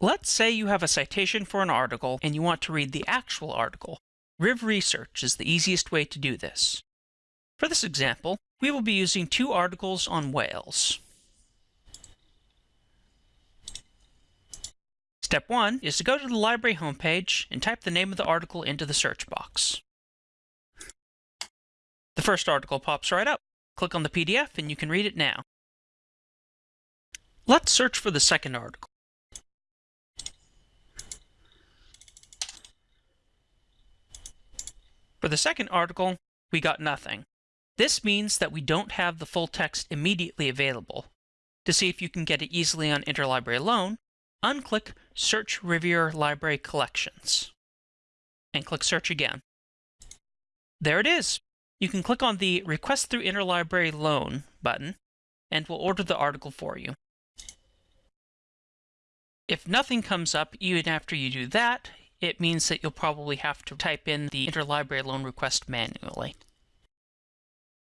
Let's say you have a citation for an article and you want to read the actual article. Riv Research is the easiest way to do this. For this example, we will be using two articles on whales. Step 1 is to go to the library homepage and type the name of the article into the search box. The first article pops right up. Click on the PDF and you can read it now. Let's search for the second article. For the second article, we got nothing. This means that we don't have the full text immediately available. To see if you can get it easily on Interlibrary Loan, unclick Search Rivier Library Collections and click Search again. There it is. You can click on the Request through Interlibrary Loan button and we'll order the article for you. If nothing comes up even after you do that, it means that you'll probably have to type in the interlibrary loan request manually.